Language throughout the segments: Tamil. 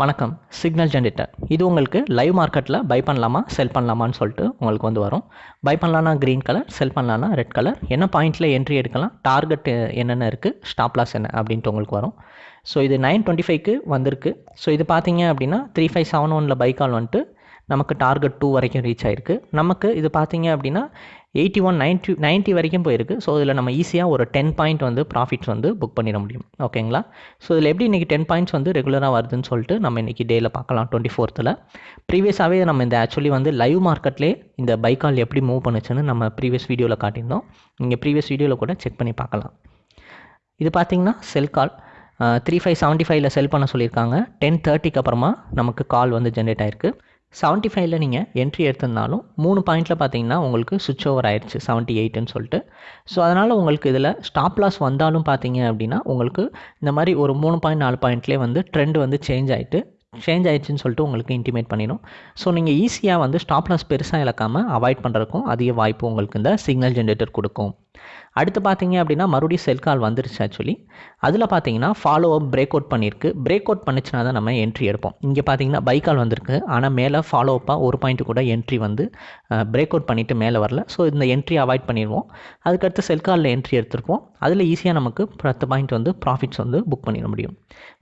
வணக்கம் சிக்னல் ஜென்ரேட்டர் இது உங்களுக்கு லைவ் மார்க்கெட்டில் பை பண்ணலாமா செல் பண்ணலாமான்னு சொல்லிட்டு உங்களுக்கு வந்து வரும். பை பண்ணலான்னா க்ரீன் கலர் செல் பண்ணலான்னா ரெட் கலர் என்ன பாயிண்ட்டில் என்ட்ரி எடுக்கலாம் டார்கெட் என்னென்ன இருக்குது ஸ்டாப் லாஸ் என்ன அப்படின்ட்டு உங்களுக்கு வரும். ஸோ இது நைன் டுவெண்ட்டி ஃபைவ்க்கு வந்திருக்கு. ஸோ இது பார்த்தீங்க அப்படின்னா த்ரீ ஃபைவ் செவன் ஒனில் பை கால் வந்துட்டு நமக்கு டார்கெட் டூ வரைக்கும் ரீச் ஆயிருக்கு. நமக்கு இது பார்த்தீங்க அப்படின்னா எயிட்டி ஒன் நைன்ட்டி நைன்ட்டி வரைக்கும் போயிருக்கு. ஸோ இதில் நம்ம ஈஸியாக ஒரு டென் பாயிண்ட் வந்து ப்ராஃபிட்ஸ் வந்து புக் பண்ணிட முடியும். ஓகேங்களா ஸோ இதில் எப்படி இன்றைக்கி டென் பாயிண்ட்ஸ் வந்து ரெகுலராக வருதுன்னு சொல்லிட்டு நம்ம இன்றைக்கி டேயில் பார்க்கலாம் டுவெண்ட்டி ஃபோர்த்தில் ப்ரீவியஸாகவே நம்ம இந்த ஆக்சுவலி வந்து லைவ் மார்க்கெட்லேயே இந்த பைக்கால் எப்படி மூவ் பண்ணுச்சுன்னு நம்ம ப்ரீவியஸ் வீடியோவில் காட்டியிருந்தோம். நீங்கள் ப்ரீவியஸ் வீடியோவில் கூட செக் பண்ணி பார்க்கலாம். இது பார்த்தீங்கன்னா sell call three five seventy ஃபைவ்ல செல் பண்ண சொல்லியிருக்காங்க. டென் தேர்ட்டிக்கு அப்புறமா நமக்கு கால் வந்து ஜென்ரேட் ஆயிருக்கு. செவன்ட்டி ஃபைவ்ல நீங்கள் என்ட்ரி எடுத்திருந்தாலும் மூணு பாயிண்ட்டில் பார்த்தீங்கன்னா உங்களுக்கு சுவிட்ச் ஓவர் ஆயிடுச்சு செவன்ட்டி எயிட்டுன்னு சொல்லிட்டு. ஸோ அதனால் உங்களுக்கு இதில் ஸ்டாப் லாஸ் வந்தாலும் பார்த்தீங்க அப்படின்னா உங்களுக்கு இந்த மாதிரி ஒரு மூணு பாயிண்ட் நாலு பாயிண்ட்லேயே வந்து ட்ரெண்ட் வந்து சேஞ்ச் ஆகிட்டு சேஞ்ச் ஆயிடுச்சுன்னு சொல்லிட்டு உங்களுக்கு இன்டிமேட் பண்ணிடும். ஸோ நீங்கள் ஈஸியாக வந்து ஸ்டாப் லாஸ் பெருசாக இழக்காமல் அவாய்ட் பண்ணுறதுக்கும் அதிக வாய்ப்பு உங்களுக்கு இந்த சிக்னல் ஜென்ரேட்டர் கொடுக்கும். அடுத்து பார்த்தீங்க அப்படின்னா மறுபடியும் செல் கால் வந்துருச்சு ஆக்சுவலி அதில் பார்த்தீங்கன்னா ஃபாலோ அப் பிரேக் அவுட் பண்ணியிருக்கு. பிரேக் அவுட் பண்ணிச்சுனா தான் நம்ம என்ட்ரி எடுப்போம். இங்கே பார்த்தீங்கன்னா பை கால் வந்திருக்கு. ஆனால் மேலே ஃபாலோ அப்பாக ஒரு பாயிண்ட் கூட என்ட்ரி வந்து பிரேக் அவுட் பண்ணிவிட்டு மேலே வரல. ஸோ இந்த என்ட்ரி அவாய்ட் பண்ணிடுவோம். அதுக்கடுத்து செல் காலில் என்ட்ரி எடுத்திருப்போம். அதில் ஈஸியாக நமக்கு பத்து பாயிண்ட் வந்து ப்ராஃபிட்ஸ் வந்து புக் பண்ணிட முடியும்.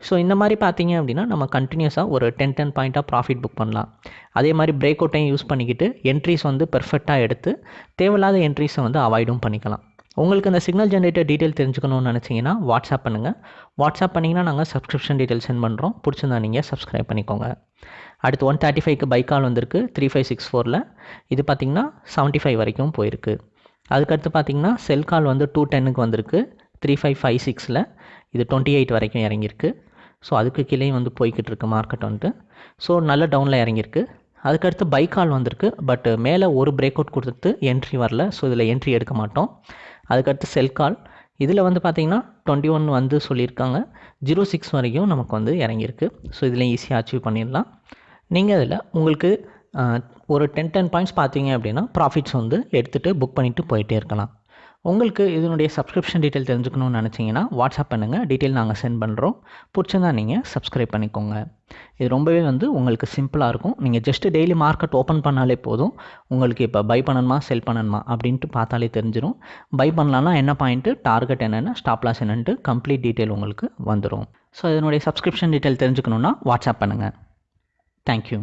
ஸோ இந்த மாதிரி பார்த்தீங்க அப்படின்னா நம்ம கண்டினியூஸாக ஒரு டென் டென் பாயிண்ட்டாக ப்ராஃபிட் புக் பண்ணலாம். அதே மாதிரி பிரேக் அவுட்டையும் யூஸ் பண்ணிக்கிட்டு என்ட்ரிஸ் வந்து பெர்ஃபெக்டாக எடுத்து தேவையில்லாத என்ட்ரிஸை வந்து அவாய்டும் பண்ணிக்கலாம். உங்களுக்கு இந்த சிக்னல் ஜென்ரேட்டர் டீட்டெயில் தெரிஞ்சுக்கணும்னு நினச்சிங்கன்னா வாட்ஸ்அப் பண்ணுங்கள் வாட்ஸ்அப் பண்ணிங்கன்னா நாங்கள் சப்ஸ்கிரிப்ஷன் டீட்டெயில் சென்ட் பண்ணுறோம் பிடிச்சிருந்தா நீங்கள் சப்ஸ்கிரைப் பண்ணிக்கோங்க. அடுத்து ஒன் தேர்ட்டி ஃபைவ்க்கு பைக் கால் வந்திருக்கு த்ரீ ஃபைவ் சிக்ஸ் ஃபோரில் இது பார்த்திங்கன்னா செவன்ட்டி ஃபைவ் வரைக்கும் போயிருக்கு. அதுக்கடுத்து பார்த்திங்கன்னா செல் கால் வந்து டூ டென்னுக்கு வந்திருக்கு த்ரீ ஃபைவ் ஃபைவ் சிக்ஸில் இது டுவெண்ட்டி எயிட் வரைக்கும் இறங்கியிருக்கு. ஸோ அதுக்கு கீழே வந்து போய்கிட்டு இருக்கு மார்க்கெட் வந்துட்டு. ஸோ நல்ல டவுனில் இறங்கியிருக்கு. அதுக்கடுத்து பைக் கால் வந்திருக்கு பட் மேலே ஒரு பிரேக் அவுட் கொடுத்துட்டு என்ட்ரி வரல. ஸோ இதில் என்ட்ரி எடுக்க மாட்டோம். அதுக்கடுத்து செல் கால் இதில் வந்து பார்த்திங்கன்னா டுவெண்ட்டி ஒன் வந்து சொல்லியிருக்காங்க. ஜீரோ சிக்ஸ் வரைக்கும் நமக்கு வந்து இறங்கியிருக்கு. ஸோ இதில் ஈஸியாக அச்சீவ் பண்ணிடலாம். நீங்கள் அதில் உங்களுக்கு ஒரு டென் டென் பாயிண்ட்ஸ் பார்த்தீங்க அப்படின்னா ப்ராஃபிட்ஸ் வந்து எடுத்துகிட்டு புக் பண்ணிவிட்டு போயிட்டே இருக்கலாம். உங்களுக்கு இதனுடைய சப்ஸ்கிரிப்ஷன் டீட்டெயில் தெரிஞ்சுக்கணும்னு நினச்சிங்கன்னா வாட்ஸ்அப் பண்ணுங்கள் டீட்டெயில் நாங்கள் சென்ட் பண்ணுறோம் பிடிச்சிருந்தா நீங்கள் சப்ஸ்கிரைப் பண்ணிக்கோங்க. இது ரொம்பவே வந்து உங்களுக்கு சிம்பிளாக இருக்கும். நீங்கள் ஜஸ்ட்டு டெய்லி மார்க்கெட் ஓப்பன் பண்ணாலே போதும். உங்களுக்கு இப்போ பை பண்ணணுமா செல் பண்ணணுமா அப்படின்ட்டு பார்த்தாலே தெரிஞ்சிடும் பை பண்ணலான்னா என்ன பாயிண்ட்டு டார்கெட் என்னென்ன ஸ்டாப் லாஸ் என்னென்ட்டு கம்ப்ளீட் டீட்டெயில் உங்களுக்கு வந்துடும் ஸோ இதனுடைய சப்ஸ்கிரிப்ஷன் டீட்டெயில் தெரிஞ்சுக்கணுன்னா வாட்ஸ்அப் பண்ணுங்கள் தேங்க்யூ